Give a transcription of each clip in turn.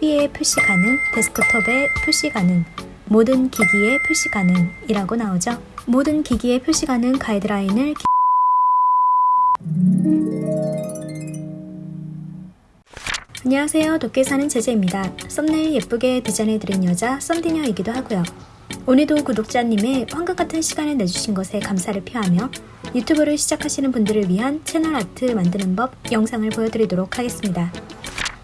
TV에 표시 가능, 데스크톱에 표시 가능, 모든 기기에 표시 가능 이라고 나오죠. 모든 기기에 표시 가능 가이드라인을 기... 안녕하세요. 도쿄에 사는 제재입니다. 썸네일 예쁘게 디자인해드린 여자 썸디녀이기도 하고요. 오늘도 구독자님의 황금 같은 시간을 내주신 것에 감사를 표하며 유튜브를 시작하시는 분들을 위한 채널 아트 만드는 법 영상을 보여드리도록 하겠습니다.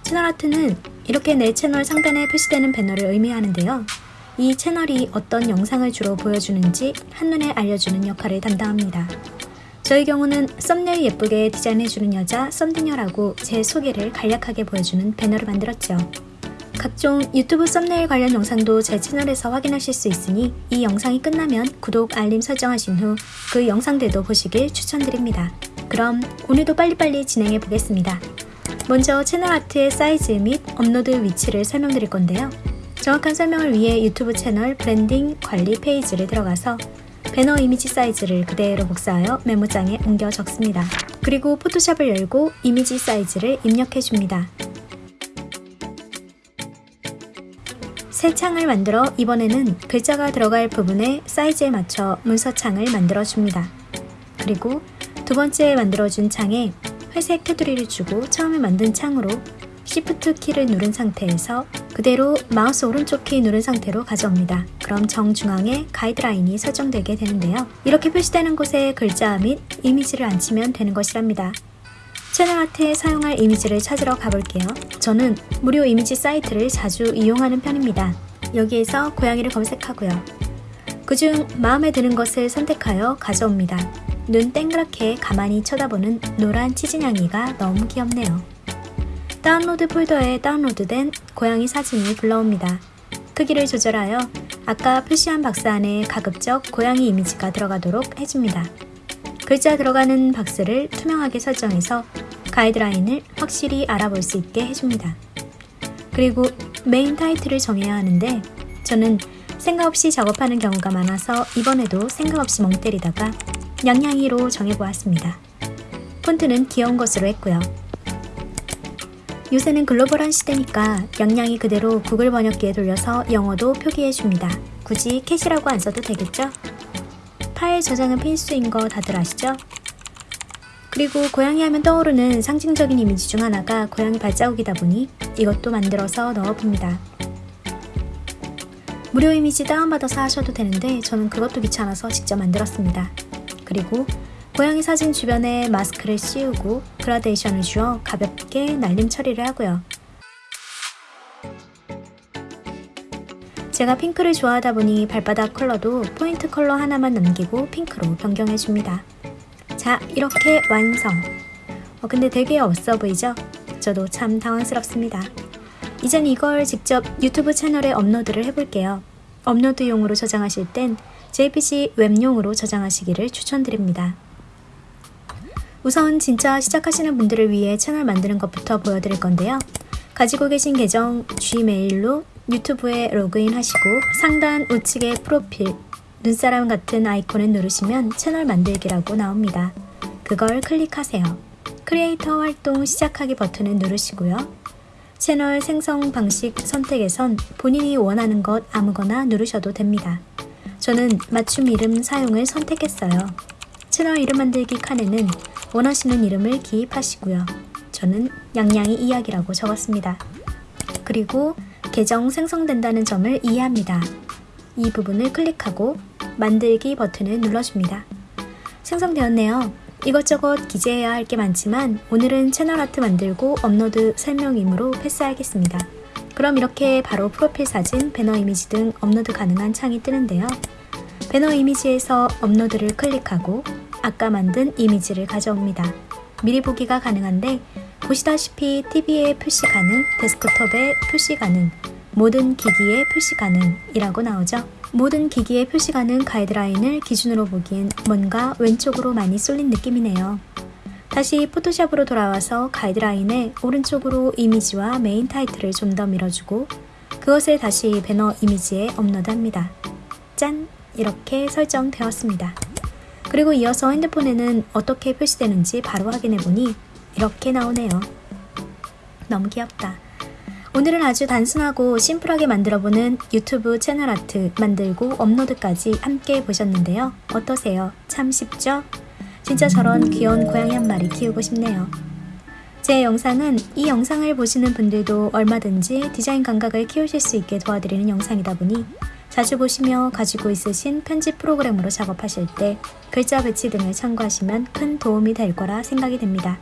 채널 아트는 이렇게 내 채널 상단에 표시되는 배너를 의미하는데요. 이 채널이 어떤 영상을 주로 보여주는지 한눈에 알려주는 역할을 담당합니다. 저희 경우는 썸네일 예쁘게 디자인해주는 여자 썸디녀라고 제 소개를 간략하게 보여주는 배너를 만들었죠. 각종 유튜브 썸네일 관련 영상도 제 채널에서 확인하실 수 있으니 이 영상이 끝나면 구독, 알림 설정하신 후 그 영상들도 보시길 추천드립니다. 그럼 오늘도 빨리빨리 진행해 보겠습니다. 먼저 채널 art의 사이즈 및 업로드 위치를 설명드릴 건데요. 정확한 설명을 위해 유튜브 채널 브랜딩 관리 페이지를 들어가서 배너 이미지 사이즈를 그대로 복사하여 메모장에 옮겨 적습니다. 그리고 포토샵을 열고 이미지 사이즈를 입력해 줍니다. 새 창을 만들어 이번에는 글자가 들어갈 부분에 사이즈에 맞춰 문서창을 만들어 줍니다. 그리고 두 번째 만들어준 창에 회색 테두리를 주고 처음에 만든 창으로 Shift 키를 누른 상태에서 그대로 마우스 오른쪽 키 누른 상태로 가져옵니다. 그럼 정중앙에 가이드라인이 설정되게 되는데요. 이렇게 표시되는 곳에 글자 및 이미지를 앉히면 되는 것이랍니다. 채널 아트에 사용할 이미지를 찾으러 가볼게요. 저는 무료 이미지 사이트를 자주 이용하는 편입니다. 여기에서 고양이를 검색하고요. 그중 마음에 드는 것을 선택하여 가져옵니다. 눈 땡그랗게 가만히 쳐다보는 노란 치즈냥이가 너무 귀엽네요. 다운로드 폴더에 다운로드된 고양이 사진이 불러옵니다. 크기를 조절하여 아까 표시한 박스 안에 가급적 고양이 이미지가 들어가도록 해줍니다. 글자 들어가는 박스를 투명하게 설정해서 가이드라인을 확실히 알아볼 수 있게 해줍니다. 그리고 메인 타이틀을 정해야 하는데 저는 생각 없이 작업하는 경우가 많아서 이번에도 생각 없이 멍 때리다가 양양이로 정해보았습니다. 폰트는 귀여운 것으로 했고요. 요새는 글로벌한 시대니까 양양이 그대로 구글 번역기에 돌려서 영어도 표기해줍니다. 굳이 cat이라고 안 써도 되겠죠? 파일 저장은 필수인 거 다들 아시죠? 그리고 고양이 하면 떠오르는 상징적인 이미지 중 하나가 고양이 발자국이다 보니 이것도 만들어서 넣어봅니다. 무료 이미지 다운받아서 하셔도 되는데 저는 그것도 귀찮아서 직접 만들었습니다. 그리고 고양이 사진 주변에 마스크를 씌우고 그라데이션을 주어 가볍게 날림 처리를 하고요. 제가 핑크를 좋아하다 보니 발바닥 컬러도 포인트 컬러 하나만 남기고 핑크로 변경해줍니다. 자, 이렇게 완성! 어, 근데 되게 없어 보이죠? 저도 참 당황스럽습니다. 이젠 이걸 직접 유튜브 채널에 업로드를 해볼게요. 업로드용으로 저장하실 땐 JPG 웹용으로 저장하시기를 추천드립니다. 우선 진짜 시작하시는 분들을 위해 채널 만드는 것부터 보여드릴 건데요. 가지고 계신 계정 Gmail로 유튜브에 로그인 하시고 상단 우측에 프로필, 눈사람 같은 아이콘을 누르시면 채널 만들기라고 나옵니다. 그걸 클릭하세요. 크리에이터 활동 시작하기 버튼을 누르시고요. 채널 생성 방식 선택에선 본인이 원하는 것 아무거나 누르셔도 됩니다. 저는 맞춤 이름 사용을 선택했어요. 채널 이름 만들기 칸에는 원하시는 이름을 기입하시고요. 저는 양양이 이야기라고 적었습니다. 그리고 계정 생성된다는 점을 이해합니다. 이 부분을 클릭하고 만들기 버튼을 눌러줍니다. 생성되었네요. 이것저것 기재해야 할 게 많지만 오늘은 채널 아트 만들고 업로드 설명이므로 패스하겠습니다. 그럼 이렇게 바로 프로필 사진, 배너 이미지 등 업로드 가능한 창이 뜨는데요. 배너 이미지에서 업로드를 클릭하고 아까 만든 이미지를 가져옵니다. 미리 보기가 가능한데 보시다시피 TV에 표시 가능, 데스크톱에 표시 가능, 모든 기기에 표시 가능이라고 나오죠. 모든 기기에 표시 가능 가이드라인을 기준으로 보기엔 뭔가 왼쪽으로 많이 쏠린 느낌이네요. 다시 포토샵으로 돌아와서 가이드라인에 오른쪽으로 이미지와 메인 타이틀을 좀 더 밀어주고 그것을 다시 배너 이미지에 업로드합니다. 짠! 이렇게 설정되었습니다. 그리고 이어서 핸드폰에는 어떻게 표시되는지 바로 확인해보니 이렇게 나오네요. 너무 귀엽다. 오늘은 아주 단순하고 심플하게 만들어보는 유튜브 채널 아트 만들고 업로드까지 함께 보셨는데요. 어떠세요? 참 쉽죠? 진짜 저런 귀여운 고양이 한 마리 키우고 싶네요. 제 영상은 이 영상을 보시는 분들도 얼마든지 디자인 감각을 키우실 수 있게 도와드리는 영상이다 보니 자주 보시며 가지고 있으신 편집 프로그램으로 작업하실 때 글자 배치 등을 참고하시면 큰 도움이 될 거라 생각이 됩니다.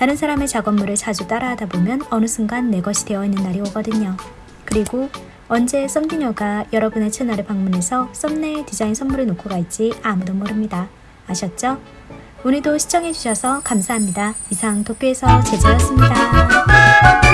다른 사람의 작업물을 자주 따라하다 보면 어느 순간 내 것이 되어 있는 날이 오거든요. 그리고 언제 썸디녀가 여러분의 채널에 방문해서 썸네일 디자인 선물을 놓고 갈지 아무도 모릅니다. 아셨죠? 오늘도 시청해주셔서 감사합니다. 이상 도쿄에서 제재였습니다.